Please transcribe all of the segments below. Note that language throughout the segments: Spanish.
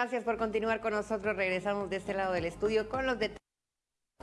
gracias por continuar con nosotros. Regresamos de este lado del estudio con los detalles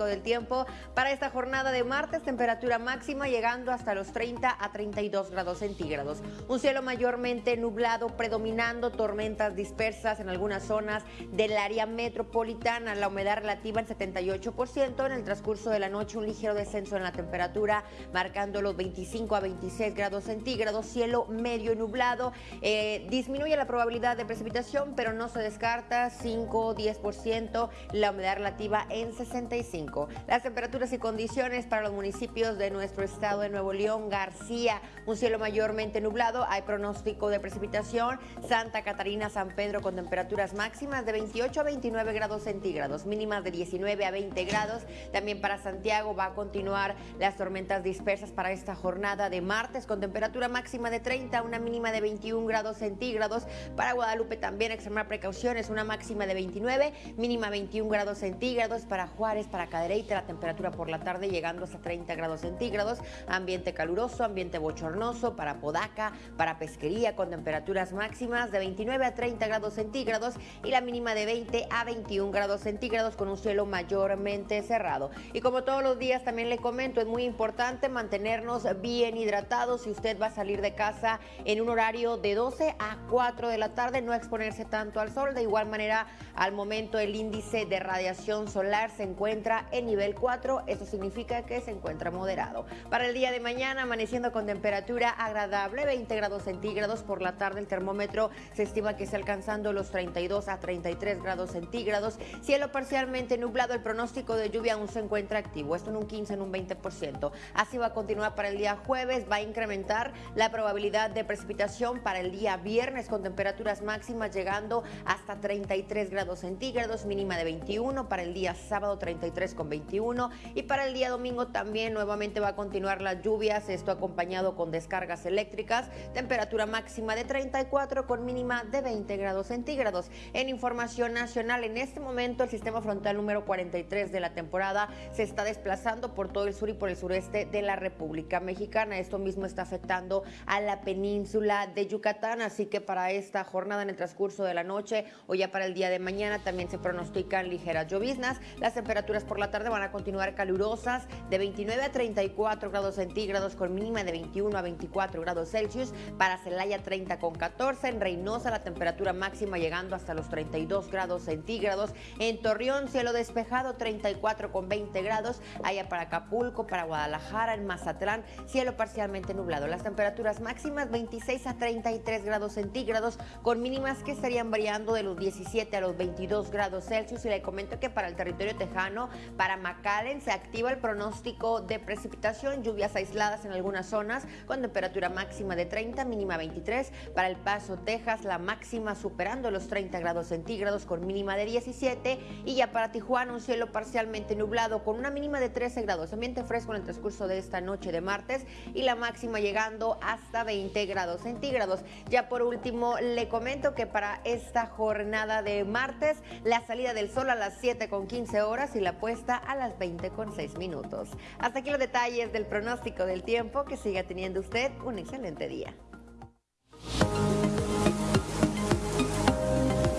del tiempo para esta jornada de martes, temperatura máxima llegando hasta los 30 a 32 grados centígrados. Un cielo mayormente nublado, predominando tormentas dispersas en algunas zonas del área metropolitana. La humedad relativa en 78%. En el transcurso de la noche, un ligero descenso en la temperatura, marcando los 25 a 26 grados centígrados. Cielo medio nublado. Eh, disminuye la probabilidad de precipitación, pero no se descarta 5 o 10%. La humedad relativa en 65. Las temperaturas y condiciones para los municipios de nuestro estado de Nuevo León, García, un cielo mayormente nublado, hay pronóstico de precipitación, Santa Catarina, San Pedro con temperaturas máximas de 28 a 29 grados centígrados, mínimas de 19 a 20 grados. También para Santiago va a continuar las tormentas dispersas para esta jornada de martes con temperatura máxima de 30, una mínima de 21 grados centígrados. Para Guadalupe también extremar precauciones, una máxima de 29, mínima 21 grados centígrados. Para Juárez, para derecha la temperatura por la tarde llegando hasta 30 grados centígrados, ambiente caluroso, ambiente bochornoso para Podaca, para pesquería con temperaturas máximas de 29 a 30 grados centígrados y la mínima de 20 a 21 grados centígrados con un cielo mayormente cerrado. Y como todos los días también le comento, es muy importante mantenernos bien hidratados si usted va a salir de casa en un horario de 12 a 4 de la tarde, no exponerse tanto al sol. De igual manera, al momento el índice de radiación solar se encuentra en nivel 4, eso significa que se encuentra moderado. Para el día de mañana, amaneciendo con temperatura agradable, 20 grados centígrados por la tarde, el termómetro se estima que está alcanzando los 32 a 33 grados centígrados. Cielo parcialmente nublado, el pronóstico de lluvia aún se encuentra activo, esto en un 15, en un 20%. Así va a continuar para el día jueves, va a incrementar la probabilidad de precipitación para el día viernes con temperaturas máximas llegando hasta 33 grados centígrados, mínima de 21, para el día sábado 33 con 21 y para el día domingo también nuevamente va a continuar las lluvias, esto acompañado con descargas eléctricas, temperatura máxima de 34 con mínima de 20 grados centígrados. En información nacional, en este momento el sistema frontal número 43 de la temporada se está desplazando por todo el sur y por el sureste de la República Mexicana. Esto mismo está afectando a la península de Yucatán, así que para esta jornada en el transcurso de la noche o ya para el día de mañana también se pronostican ligeras lloviznas. Las temperaturas por la tarde van a continuar calurosas de 29 a 34 grados centígrados con mínima de 21 a 24 grados Celsius. Para Celaya 30 con 14. En Reynosa la temperatura máxima llegando hasta los 32 grados centígrados. En Torreón cielo despejado 34 con 20 grados. Allá para Acapulco, para Guadalajara, en Mazatlán cielo parcialmente nublado. Las temperaturas máximas 26 a 33 grados centígrados con mínimas que estarían variando de los 17 a los 22 grados Celsius. Y le comento que para el territorio tejano, para McAllen se activa el pronóstico de precipitación, lluvias aisladas en algunas zonas con temperatura máxima de 30, mínima 23. Para El Paso, Texas, la máxima superando los 30 grados centígrados con mínima de 17. Y ya para Tijuana, un cielo parcialmente nublado con una mínima de 13 grados. Ambiente fresco en el transcurso de esta noche de martes y la máxima llegando hasta 20 grados centígrados. Ya por último, le comento que para esta jornada de martes, la salida del sol a las 7 con 15 horas y la puesta a las 20 con 6 minutos. Hasta aquí los detalles del pronóstico del tiempo. Que siga teniendo usted un excelente día.